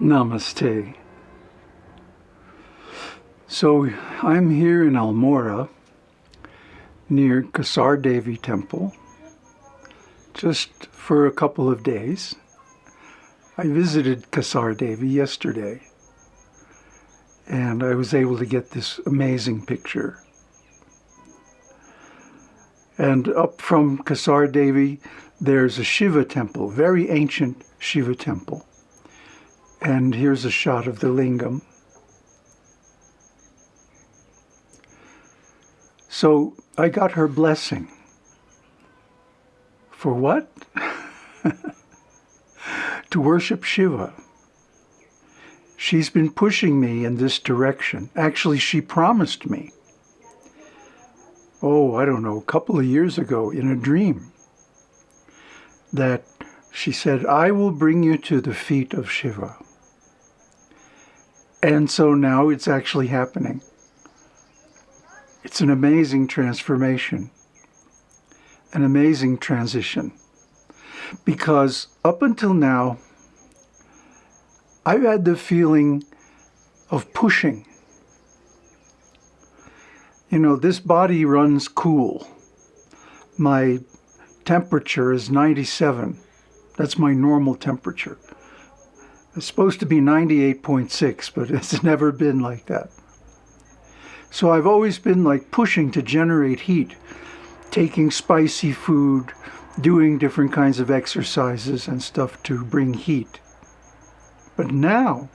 Namaste. So I'm here in Almora near Kasar Devi Temple just for a couple of days. I visited Kasar Devi yesterday and I was able to get this amazing picture. And up from Kasar Devi there's a Shiva temple, very ancient Shiva temple. And here's a shot of the lingam. So I got her blessing. For what? to worship Shiva. She's been pushing me in this direction. Actually, she promised me, oh, I don't know, a couple of years ago in a dream, that she said, I will bring you to the feet of Shiva. And so now it's actually happening. It's an amazing transformation, an amazing transition. Because up until now, I've had the feeling of pushing. You know, this body runs cool. My temperature is 97. That's my normal temperature. It's supposed to be 98.6, but it's never been like that. So I've always been like pushing to generate heat, taking spicy food, doing different kinds of exercises and stuff to bring heat. But now,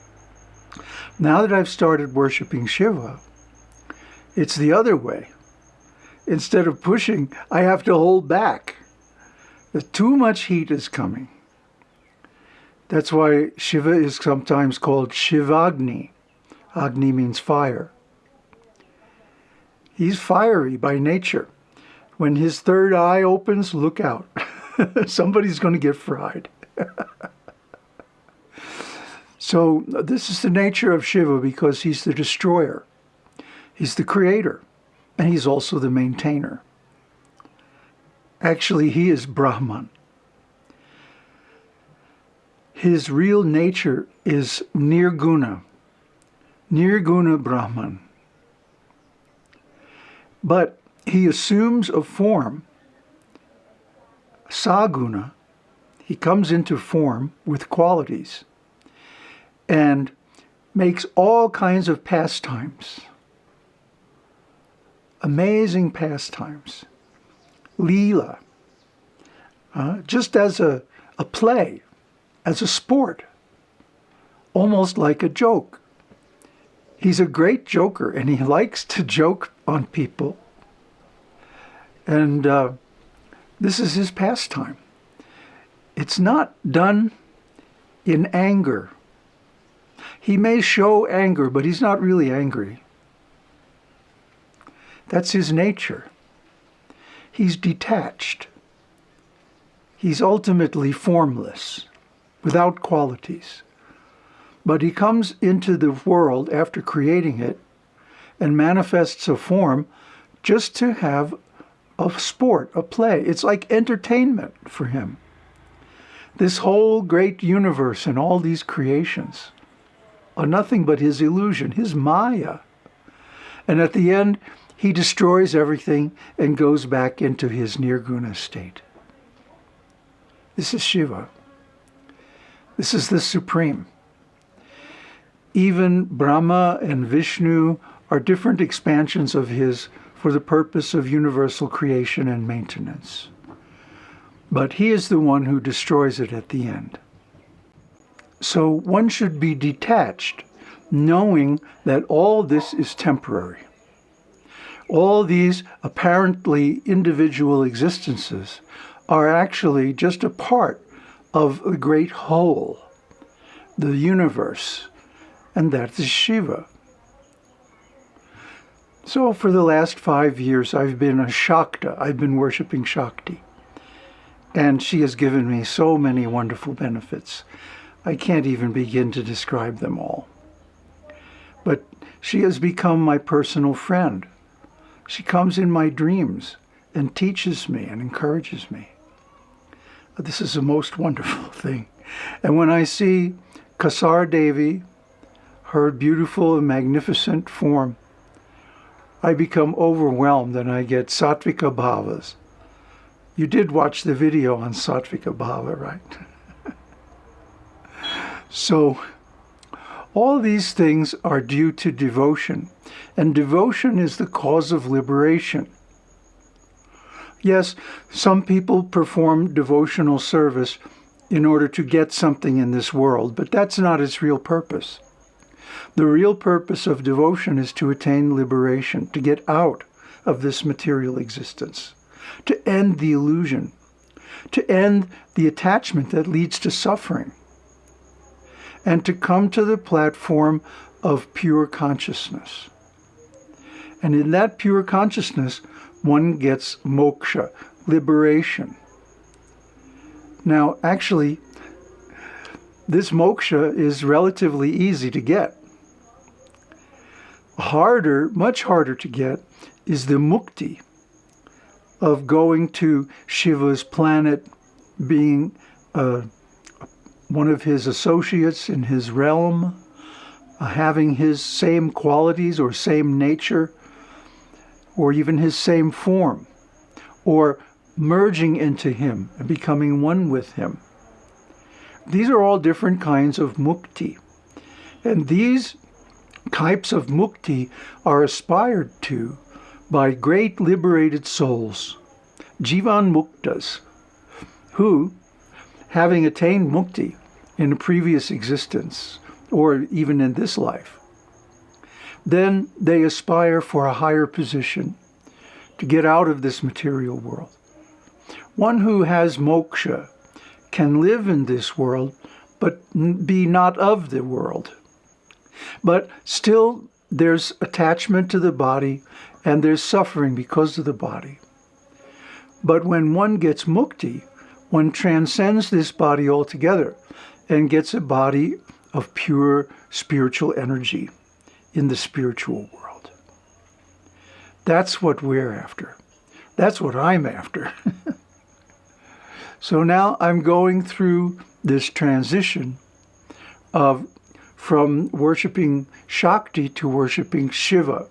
now that I've started worshiping Shiva, it's the other way. Instead of pushing, I have to hold back. The too much heat is coming. That's why Shiva is sometimes called Shivagni. Agni means fire. He's fiery by nature. When his third eye opens, look out. Somebody's going to get fried. so this is the nature of Shiva because he's the destroyer. He's the creator. And he's also the maintainer. Actually, he is Brahman his real nature is nirguna, nirguna Brahman. But he assumes a form, saguna, he comes into form with qualities and makes all kinds of pastimes, amazing pastimes, lila, uh, just as a, a play as a sport, almost like a joke. He's a great joker and he likes to joke on people. And uh, this is his pastime. It's not done in anger. He may show anger, but he's not really angry. That's his nature. He's detached. He's ultimately formless without qualities. But he comes into the world after creating it and manifests a form just to have a sport, a play. It's like entertainment for him. This whole great universe and all these creations are nothing but his illusion, his maya. And at the end, he destroys everything and goes back into his nirguna state. This is Shiva. This is the Supreme. Even Brahma and Vishnu are different expansions of his for the purpose of universal creation and maintenance. But he is the one who destroys it at the end. So one should be detached, knowing that all this is temporary. All these apparently individual existences are actually just a part of the great whole, the universe, and that is Shiva. So for the last five years, I've been a Shakta. I've been worshiping Shakti. And she has given me so many wonderful benefits. I can't even begin to describe them all. But she has become my personal friend. She comes in my dreams and teaches me and encourages me. This is the most wonderful thing. And when I see Kasar Devi, her beautiful and magnificent form, I become overwhelmed and I get sattvika bhavas. You did watch the video on sattvika bhava, right? so, all these things are due to devotion, and devotion is the cause of liberation. Yes, some people perform devotional service in order to get something in this world, but that's not its real purpose. The real purpose of devotion is to attain liberation, to get out of this material existence, to end the illusion, to end the attachment that leads to suffering, and to come to the platform of pure consciousness. And in that pure consciousness, one gets moksha, liberation. Now, actually, this moksha is relatively easy to get. Harder, much harder to get, is the mukti of going to Shiva's planet, being uh, one of his associates in his realm, uh, having his same qualities or same nature, or even his same form, or merging into him and becoming one with him. These are all different kinds of mukti. And these types of mukti are aspired to by great liberated souls, jivan muktas, who, having attained mukti in a previous existence, or even in this life, then they aspire for a higher position to get out of this material world. One who has moksha can live in this world, but be not of the world. But still, there's attachment to the body and there's suffering because of the body. But when one gets mukti, one transcends this body altogether and gets a body of pure spiritual energy in the spiritual world. That's what we're after. That's what I'm after. So now I'm going through this transition of from worshiping Shakti to worshiping Shiva.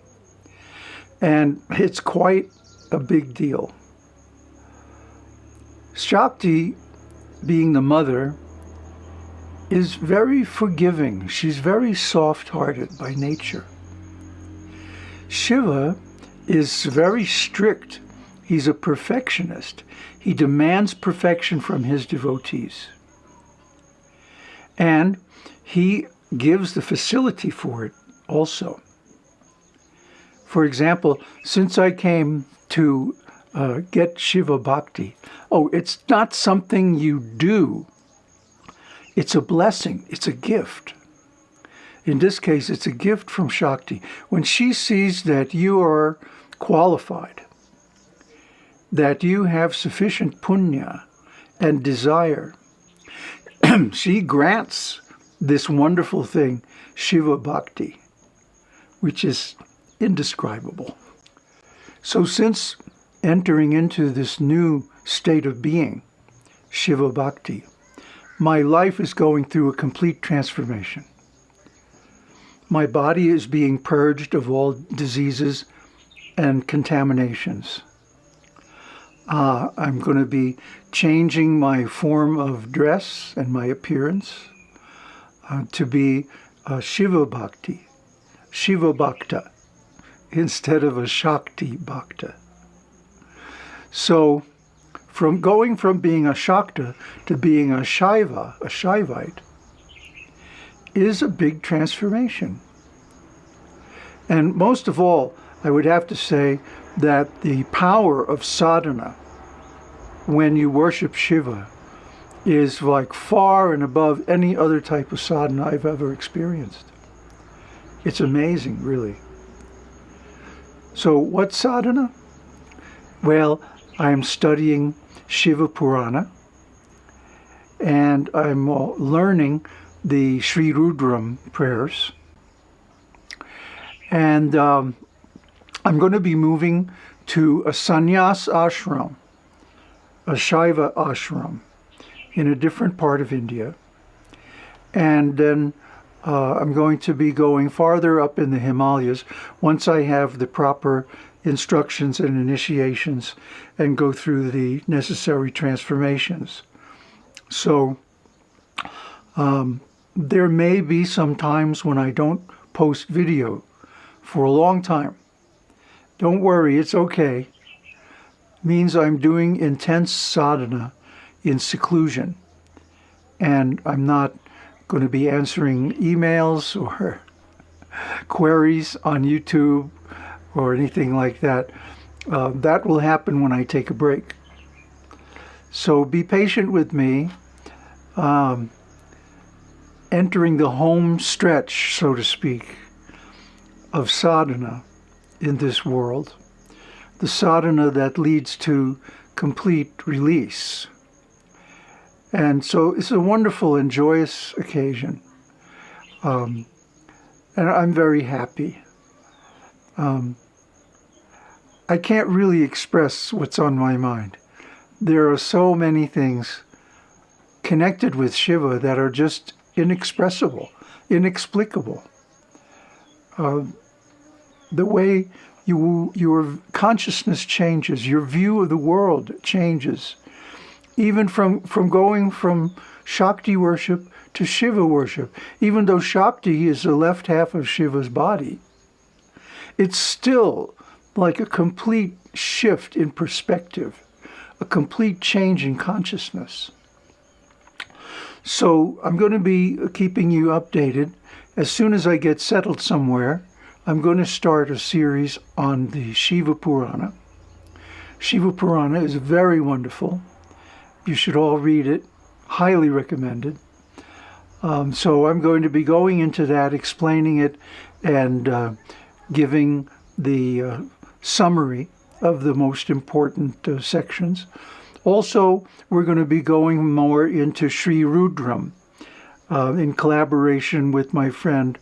And it's quite a big deal. Shakti, being the mother, is very forgiving. She's very soft-hearted by nature. Shiva is very strict. He's a perfectionist. He demands perfection from his devotees. And he gives the facility for it also. For example, since I came to uh, get Shiva Bhakti, oh, it's not something you do. It's a blessing. It's a gift. In this case, it's a gift from Shakti. When she sees that you are qualified, that you have sufficient punya and desire. she grants this wonderful thing, Shiva Bhakti, which is indescribable. So since entering into this new state of being, Shiva Bhakti, my life is going through a complete transformation. My body is being purged of all diseases and contaminations. Uh, I'm going to be changing my form of dress and my appearance uh, to be a Shiva Bhakti, Shiva Bhakta, instead of a Shakti Bhakta. So, from going from being a Shakta to being a Shaiva, a Shaivite, is a big transformation. And most of all, I would have to say that the power of sadhana when you worship Shiva is like far and above any other type of sadhana I've ever experienced. It's amazing, really. So what sadhana? Well, I'm studying Shiva Purana and I'm learning the Sri Rudram prayers. And um, I'm going to be moving to a sannyas ashram, a Shaiva ashram in a different part of India. and then uh, I'm going to be going farther up in the Himalayas once I have the proper instructions and initiations and go through the necessary transformations. So um, there may be some times when I don't post video for a long time. Don't worry, it's okay. means I'm doing intense sadhana in seclusion and I'm not going to be answering emails or queries on YouTube or anything like that. Uh, that will happen when I take a break. So be patient with me. Um, entering the home stretch, so to speak, of sadhana in this world, the sadhana that leads to complete release. And so it's a wonderful and joyous occasion. Um, and I'm very happy. Um, I can't really express what's on my mind. There are so many things connected with Shiva that are just inexpressible, inexplicable. Uh, the way you, your consciousness changes, your view of the world changes even from, from going from Shakti worship to Shiva worship, even though Shakti is the left half of Shiva's body, it's still like a complete shift in perspective, a complete change in consciousness. So I'm going to be keeping you updated. As soon as I get settled somewhere, I'm going to start a series on the Shiva Purana. Shiva Purana is very wonderful. You should all read it. Highly recommended. Um, so I'm going to be going into that, explaining it, and uh, giving the uh, summary of the most important uh, sections. Also, we're going to be going more into Sri Rudram uh, in collaboration with my friend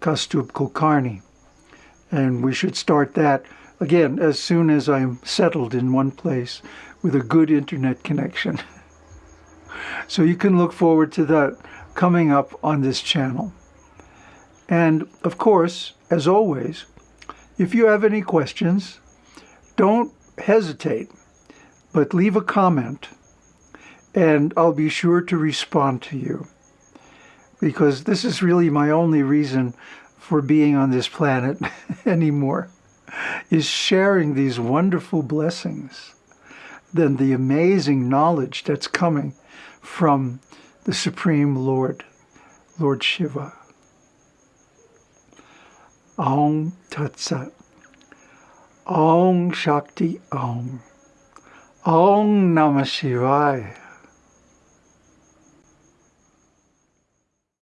Kaustubh Kulkarni. And we should start that, again, as soon as I'm settled in one place with a good internet connection. so you can look forward to that coming up on this channel. And of course, as always, if you have any questions, don't hesitate, but leave a comment and I'll be sure to respond to you. Because this is really my only reason for being on this planet anymore, is sharing these wonderful blessings than the amazing knowledge that's coming from the Supreme Lord, Lord Shiva. Om Tat Sat. Om Shakti Om. Om Namah Shivaya.